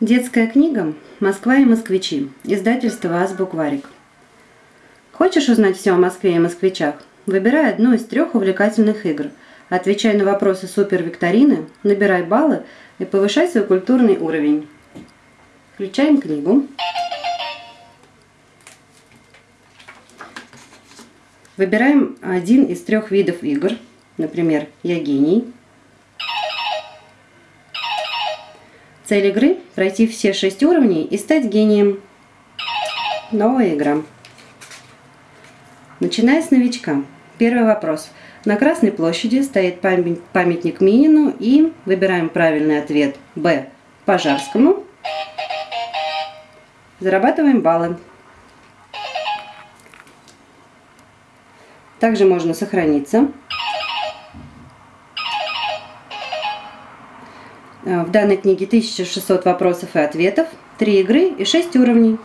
Детская книга «Москва и москвичи». Издательство «Азбукварик». Хочешь узнать все о Москве и москвичах? Выбирай одну из трех увлекательных игр. Отвечай на вопросы супервикторины, набирай баллы и повышай свой культурный уровень. Включаем книгу. Выбираем один из трех видов игр. Например, «Я гений», Цель игры – пройти все шесть уровней и стать гением. Новая игра. Начиная с новичка. Первый вопрос. На Красной площади стоит памятник Минину и выбираем правильный ответ Б. Пожарскому. Зарабатываем баллы. Также можно сохраниться. В данной книге 1600 вопросов и ответов, 3 игры и 6 уровней.